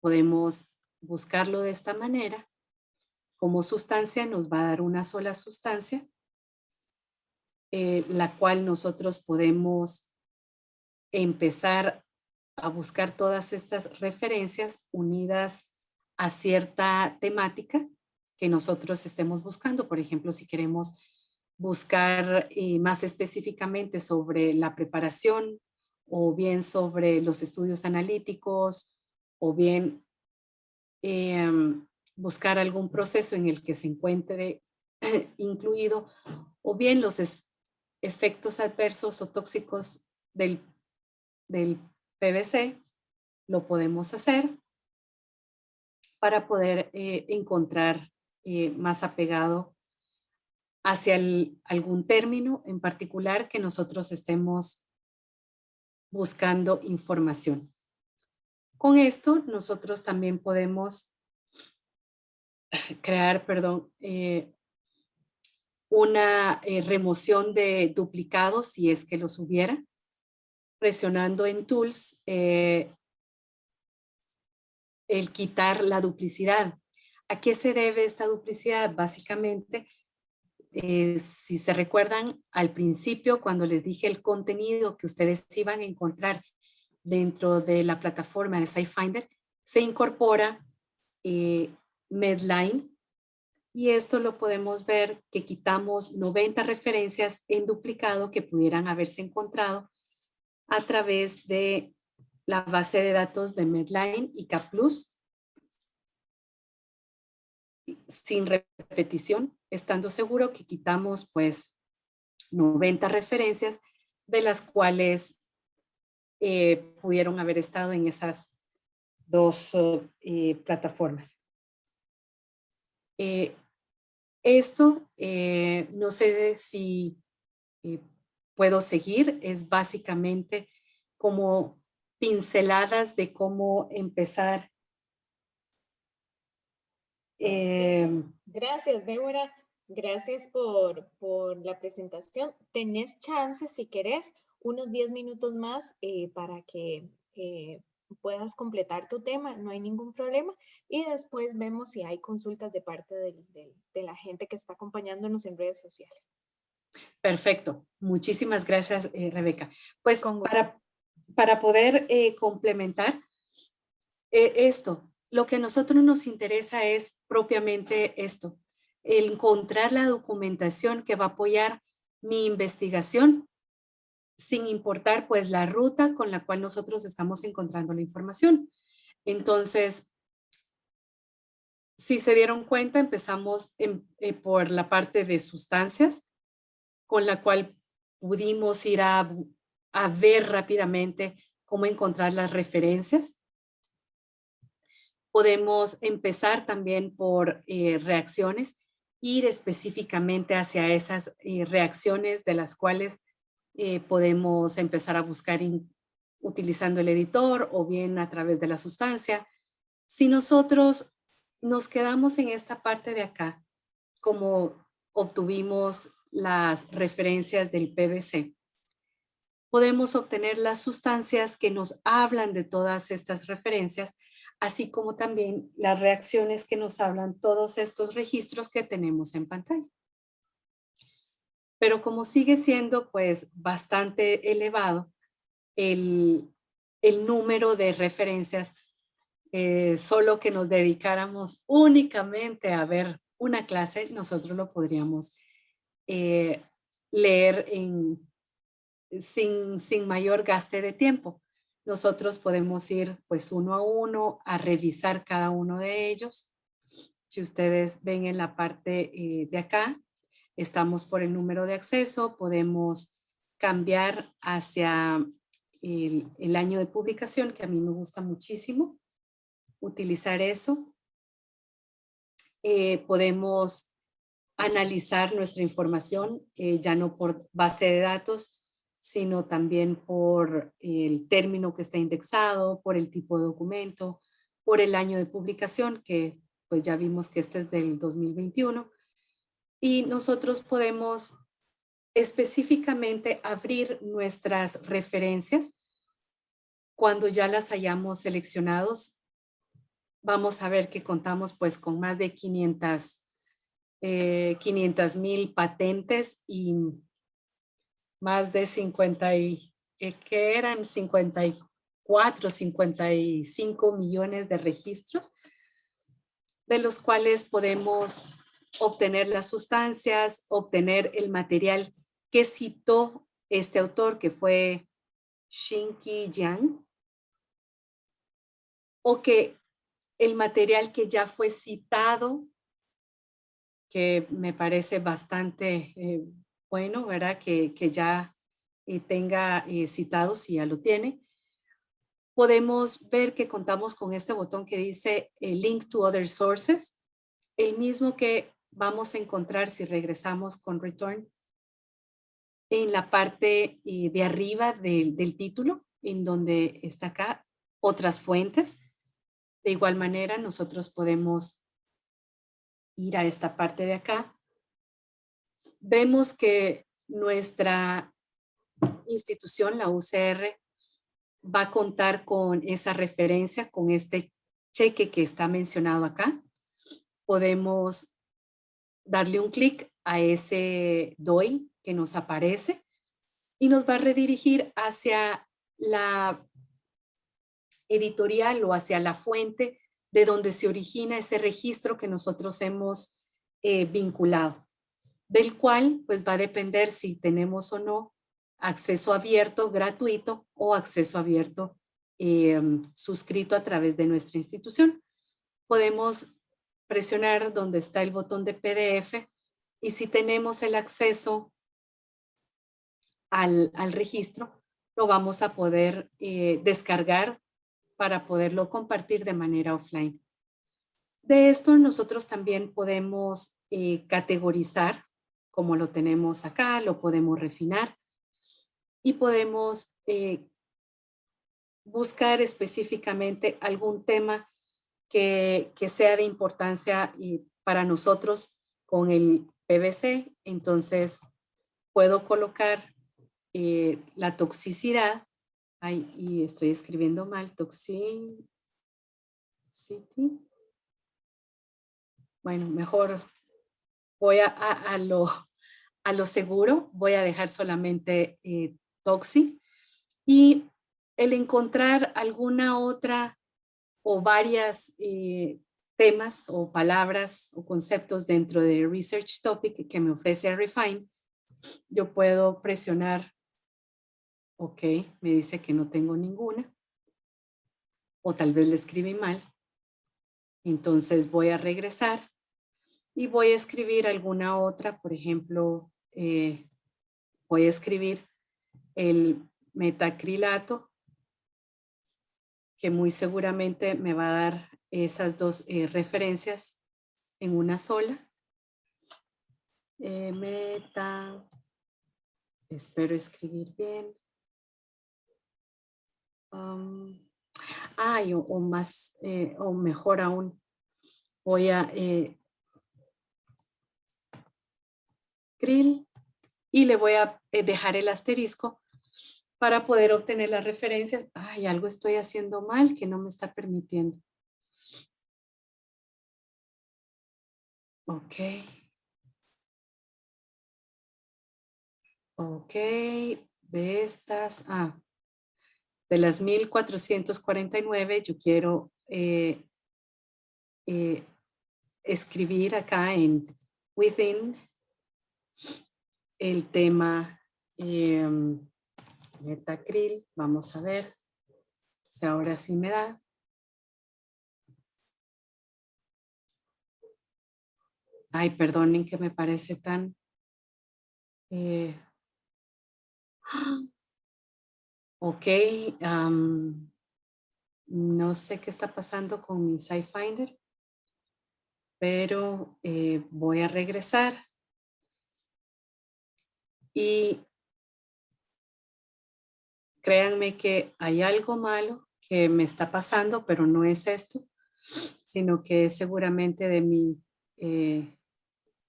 podemos buscarlo de esta manera. Como sustancia nos va a dar una sola sustancia, eh, la cual nosotros podemos empezar a buscar todas estas referencias unidas a cierta temática que nosotros estemos buscando. Por ejemplo, si queremos buscar eh, más específicamente sobre la preparación o bien sobre los estudios analíticos o bien em, buscar algún proceso en el que se encuentre incluido o bien los efectos adversos o tóxicos del, del PVC, lo podemos hacer para poder eh, encontrar eh, más apegado hacia algún término en particular que nosotros estemos buscando información. Con esto nosotros también podemos crear, perdón, eh, una remoción de duplicados si es que los hubiera presionando en Tools eh, el quitar la duplicidad. ¿A qué se debe esta duplicidad? Básicamente, eh, si se recuerdan al principio cuando les dije el contenido que ustedes iban a encontrar dentro de la plataforma de SciFinder, se incorpora eh, Medline y esto lo podemos ver que quitamos 90 referencias en duplicado que pudieran haberse encontrado a través de la base de datos de Medline y CAPLUS sin repetición, estando seguro que quitamos pues 90 referencias de las cuales eh, pudieron haber estado en esas dos eh, plataformas. Eh, esto, no sé si puedo seguir es básicamente como pinceladas de cómo empezar. Em, Gracias, Débora. Gracias por, por, la presentación. Tenés chance, si querés, unos 10 minutos más eh, para que eh, puedas completar tu tema, no hay ningún problema. Y después vemos si hay consultas de parte de la gente que está acompañándonos en redes sociales. Perfecto. Muchísimas gracias, eh, Rebeca. Pues para, para poder eh, complementar eh, esto, lo que a nosotros nos interesa es propiamente esto, encontrar la documentación que va a apoyar mi investigación sin importar pues la ruta con la cual nosotros estamos encontrando la información. Entonces, si se dieron cuenta, empezamos por la parte de sustancias, con la cual pudimos ir a, ver rápidamente cómo encontrar las referencias. Podemos empezar también por eh, reacciones, ir específicamente hacia esas eh, reacciones de las cuales eh, podemos empezar a buscar utilizando el editor o bien a través de la sustancia. Si nosotros nos quedamos en esta parte de acá, como obtuvimos las referencias del PVC, podemos obtener las sustancias que nos hablan de todas estas referencias, así como también las reacciones que nos hablan todos estos registros que tenemos en pantalla. Pero como sigue siendo pues bastante elevado el, número de referencias, eh, solo que nos dedicáramos únicamente a ver una clase, nosotros lo podríamos eh, leer sin, mayor gaste de tiempo. Nosotros podemos ir pues uno a uno a revisar cada uno de ellos. Si ustedes ven en la parte eh, de acá, estamos por el número de acceso, podemos cambiar hacia el, el, año de publicación, que a mí me gusta muchísimo, utilizar eso. Eh, podemos analizar nuestra información, eh, ya no por base de datos, sino también por el término que está indexado, por el tipo de documento, por el año de publicación, que pues ya vimos que este es del 2021. Y nosotros podemos específicamente abrir nuestras referencias cuando ya las hayamos seleccionados. Vamos a ver que contamos pues con más de 500 500 eh, mil patentes y más de 50 y, eh, que eran 54, 55 millones de registros, de los cuales podemos obtener las sustancias, obtener el material que citó este autor, que fue Shinki Yang, o que el material que ya fue citado que me parece bastante eh, bueno, ¿verdad? Que, que ya eh, tenga eh, citado, si ya lo tiene. podemos ver que contamos con este botón que dice eh, Link to Other Sources, el mismo que vamos a encontrar si regresamos con Return en la parte eh, de arriba del título, en donde está acá otras fuentes. De igual manera, nosotros podemos ir a esta parte de acá. Vemos que nuestra institución, la UCR, va a contar con esa referencia, con este cheque que está mencionado acá. Podemos darle un clic a ese DOI que nos aparece y nos va a redirigir hacia la editorial o hacia la fuente de donde se origina ese registro que nosotros hemos eh, vinculado, del cual pues va a depender si tenemos o no acceso abierto gratuito o acceso abierto em, suscrito a través de nuestra institución. Podemos presionar donde está el botón de PDF y si tenemos el acceso al, registro, lo vamos a poder eh, descargar para poderlo compartir de manera offline. De esto nosotros también podemos eh, categorizar, como lo tenemos acá, lo podemos refinar y podemos eh, buscar específicamente algún tema que, sea de importancia para nosotros con el PVC. Entonces, puedo colocar eh, la toxicidad. Ay, y estoy escribiendo mal, toxicity. Bueno, mejor voy a, lo, a lo seguro. Voy a dejar solamente eh. Y el encontrar alguna otra o varias eh, temas o palabras o conceptos dentro de Research Topic que me ofrece Refine, yo puedo presionar, ok, me dice que no tengo ninguna, o tal vez le escribí mal, entonces voy a regresar y voy a escribir alguna otra, por ejemplo, eh, voy a escribir el metacrilato, que muy seguramente me va a dar esas dos eh, referencias en una sola. Eh, meta, espero escribir bien. Ay, o, más, eh, o mejor aún, voy a grill y le voy a dejar el asterisco para poder obtener las referencias. Ay, algo estoy haciendo mal que no me está permitiendo. Ok. Ok, de estas, ah, de las 1449 yo quiero eh, eh, escribir acá en within el tema em, metacril, vamos a ver si ahora sí me da. Ay, perdonen que me parece tan... Eh, ok, no sé qué está pasando con mi SciFinder, pero eh, voy a regresar. Y créanme que hay algo malo que me está pasando, pero no es esto, sino que es seguramente de mi eh,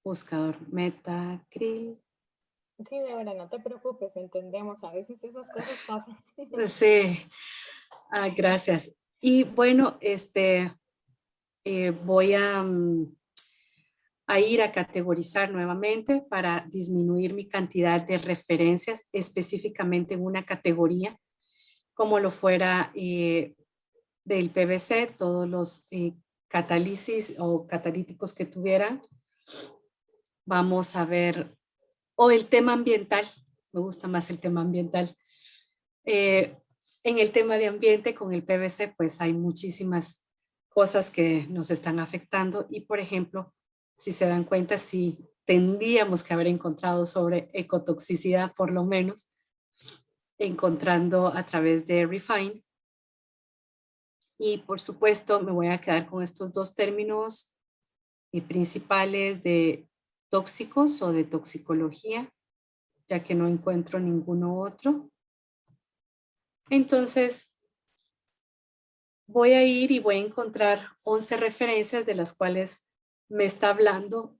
buscador Metacril. Sí, Débora, no te preocupes, entendemos, a veces esas cosas pasan. Sí, ah, gracias. Y bueno, este, eh, voy a, mm, a ir a categorizar nuevamente para disminuir mi cantidad de referencias específicamente en una categoría, como lo fuera eh, del PVC, todos los eh, catálisis o catalíticos que tuvieran. Vamos a ver, o el tema ambiental, me gusta más el tema ambiental. Eh, en el tema de ambiente con el PVC pues hay muchísimas cosas que nos están afectando y por ejemplo si se dan cuenta, sí tendríamos que haber encontrado sobre ecotoxicidad por lo menos, encontrando a través de Refine Y por supuesto me voy a quedar con estos dos términos eh, principales de tóxicos o de toxicología, ya que no encuentro ninguno otro. Entonces, voy a ir y voy a encontrar 11 referencias de las cuales me está hablando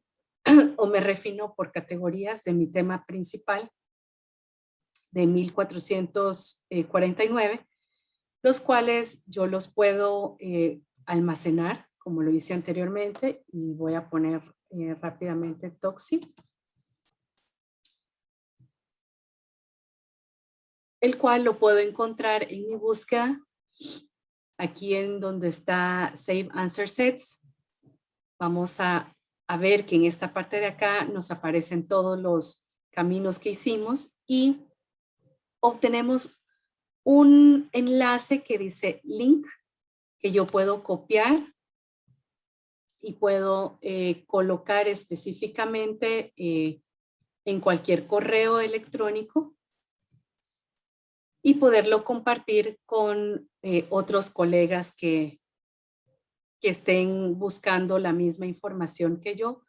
o me refino por categorías de mi tema principal de 1449, los cuales yo los puedo eh, almacenar, como lo hice anteriormente, y voy a poner eh, rápidamente Toxi. El cual lo puedo encontrar en mi búsqueda, aquí en donde está Save Answer Sets. Vamos a, a ver que en esta parte de acá nos aparecen todos los caminos que hicimos y obtenemos un enlace que dice link que yo puedo copiar y puedo eh, colocar específicamente eh, en cualquier correo electrónico y poderlo compartir con eh, otros colegas que, que estén buscando la misma información que yo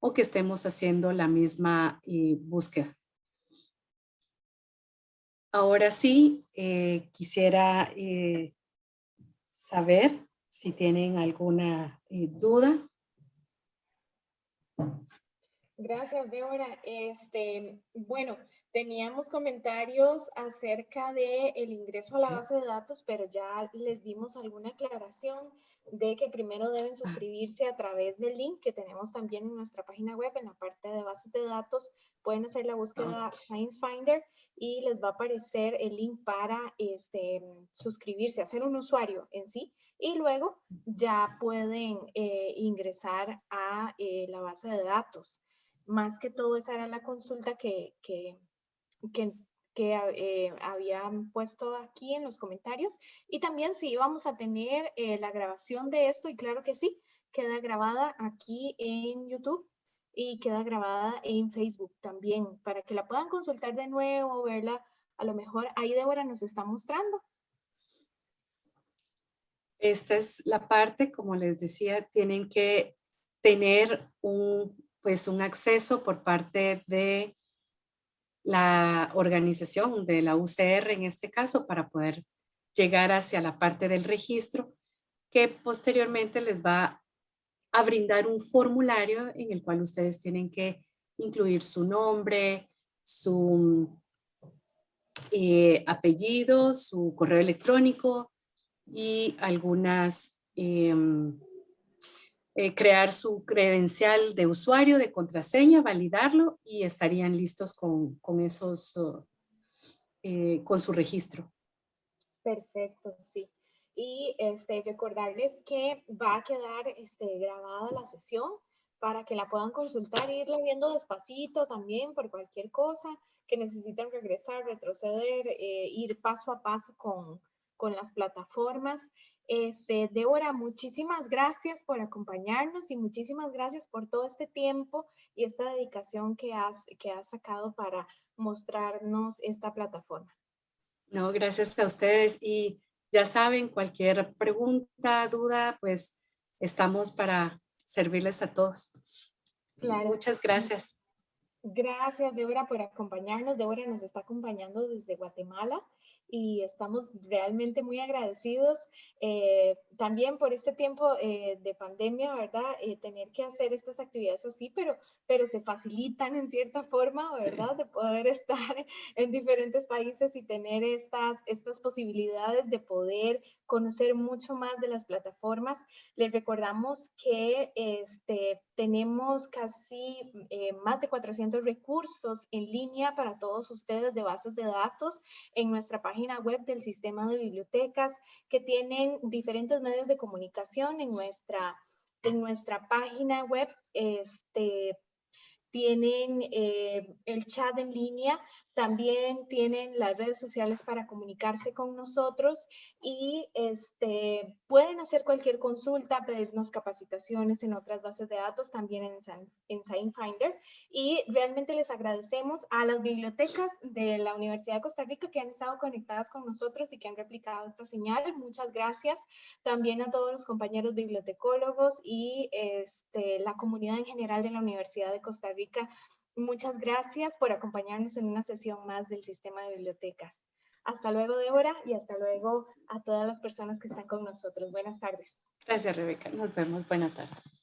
o que estemos haciendo la misma búsqueda. Ahora sí, quisiera saber si tienen alguna eh, duda. Gracias, Débora. Este, bueno, teníamos comentarios acerca del el ingreso a la base de datos, pero ya les dimos alguna aclaración de que primero deben suscribirse a través del link que tenemos también en nuestra página web, en la parte de bases de datos, pueden hacer la búsqueda Science Finder y les va a aparecer el link para este, suscribirse, hacer un usuario en sí y luego ya pueden eh, ingresar a eh, la base de datos. Más que todo esa era la consulta que, que, que, eh, habían puesto aquí en los comentarios. Y también si íbamos a tener la grabación de esto, y claro que sí, queda grabada aquí en YouTube y queda grabada en Facebook también para que la puedan consultar de nuevo, verla. A lo mejor ahí Débora nos está mostrando. Esta es la parte, como les decía, tienen que tener un, pues un acceso por parte de la organización, de la UCR en este caso, para poder llegar hacia la parte del registro que posteriormente les va a brindar un formulario en el cual ustedes tienen que incluir su nombre, su eh, apellido, su correo electrónico y algunas, em, eh, crear su credencial de usuario, de contraseña, validarlo y estarían listos con, con esos, eh, con su registro. Perfecto, sí y este, recordarles que va a quedar este, grabada la sesión para que la puedan consultar e irla viendo despacito también por cualquier cosa que necesiten regresar, retroceder, eh, ir paso a paso con, con las plataformas. Este, Débora, muchísimas gracias por acompañarnos y muchísimas gracias por todo este tiempo y esta dedicación que has, que has sacado para mostrarnos esta plataforma. No, gracias a ustedes y ya saben, cualquier pregunta, duda, pues estamos para servirles a todos. Muchas gracias. Gracias, Débora, por acompañarnos. Débora nos está acompañando desde Guatemala y estamos realmente muy agradecidos eh, también por este tiempo eh, de pandemia, ¿verdad? Eh, tener que hacer estas actividades así, pero, pero se facilitan en cierta forma, ¿verdad? De poder estar en diferentes países y tener estas, estas posibilidades de poder conocer mucho más de las plataformas. Les recordamos que este, tenemos casi más de 400 recursos en línea para todos ustedes de bases de datos en nuestra página web del sistema de bibliotecas que tienen diferentes medios de comunicación en nuestra, en nuestra página web. Este, tienen eh, el chat en línea, También tienen las redes sociales para comunicarse con nosotros y este, pueden hacer cualquier consulta, pedirnos capacitaciones en otras bases de datos, también en, en ScienceFinder. Y realmente les agradecemos a las bibliotecas de la Universidad de Costa Rica que han estado conectadas con nosotros y que han replicado esta señal. Muchas gracias. También a todos los compañeros bibliotecólogos y este, la comunidad en general de la Universidad de Costa Rica. Muchas gracias por acompañarnos en una sesión más del Sistema de Bibliotecas. Hasta luego, Débora, y hasta luego a todas las personas que están con nosotros. Buenas tardes. Gracias, Rebeca. Nos vemos. Buenas tardes.